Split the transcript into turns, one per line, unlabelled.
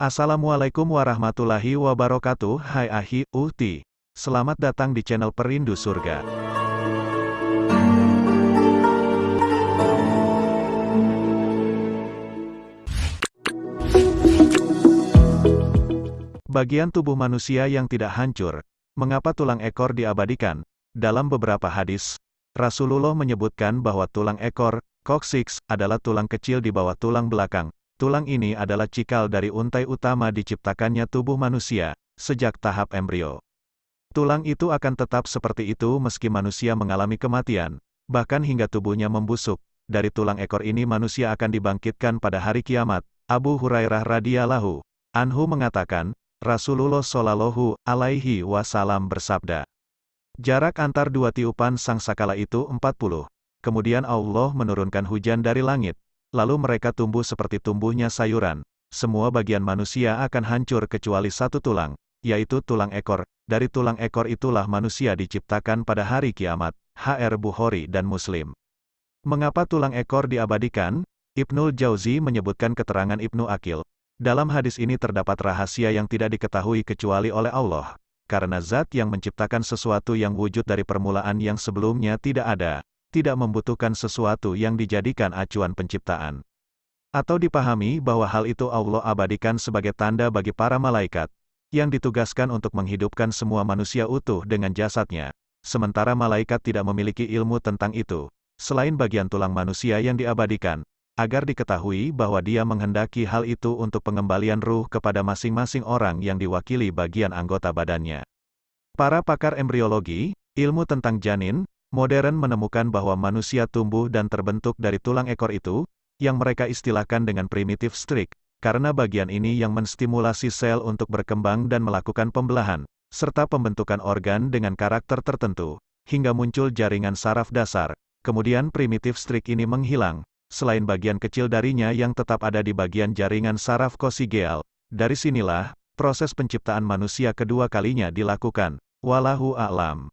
Assalamualaikum warahmatullahi wabarakatuh Hai Ahi, Uhti. Selamat datang di channel Perindu Surga. Bagian tubuh manusia yang tidak hancur. Mengapa tulang ekor diabadikan? Dalam beberapa hadis, Rasulullah menyebutkan bahwa tulang ekor, coccyx, adalah tulang kecil di bawah tulang belakang, Tulang ini adalah cikal dari untai utama diciptakannya tubuh manusia, sejak tahap embrio. Tulang itu akan tetap seperti itu meski manusia mengalami kematian, bahkan hingga tubuhnya membusuk. Dari tulang ekor ini manusia akan dibangkitkan pada hari kiamat. Abu Hurairah radhiyallahu anhu mengatakan, Rasulullah shallallahu alaihi wasallam bersabda, Jarak antar dua tiupan sang sakala itu 40. Kemudian Allah menurunkan hujan dari langit, lalu mereka tumbuh seperti tumbuhnya sayuran. Semua bagian manusia akan hancur kecuali satu tulang, yaitu tulang ekor. Dari tulang ekor itulah manusia diciptakan pada hari kiamat. HR Bukhari dan Muslim. Mengapa tulang ekor diabadikan? Ibnul Jauzi menyebutkan keterangan Ibnu Akil. Dalam hadis ini terdapat rahasia yang tidak diketahui kecuali oleh Allah. Karena zat yang menciptakan sesuatu yang wujud dari permulaan yang sebelumnya tidak ada, tidak membutuhkan sesuatu yang dijadikan acuan penciptaan. Atau dipahami bahwa hal itu Allah abadikan sebagai tanda bagi para malaikat, yang ditugaskan untuk menghidupkan semua manusia utuh dengan jasadnya, sementara malaikat tidak memiliki ilmu tentang itu, selain bagian tulang manusia yang diabadikan, agar diketahui bahwa dia menghendaki hal itu untuk pengembalian ruh kepada masing-masing orang yang diwakili bagian anggota badannya. Para pakar embriologi, ilmu tentang janin, Modern menemukan bahwa manusia tumbuh dan terbentuk dari tulang ekor itu, yang mereka istilahkan dengan primitif strik, karena bagian ini yang menstimulasi sel untuk berkembang dan melakukan pembelahan, serta pembentukan organ dengan karakter tertentu, hingga muncul jaringan saraf dasar. Kemudian primitif strik ini menghilang, selain bagian kecil darinya yang tetap ada di bagian jaringan saraf kosigeal. Dari sinilah, proses penciptaan manusia kedua kalinya dilakukan. Walahu a'lam.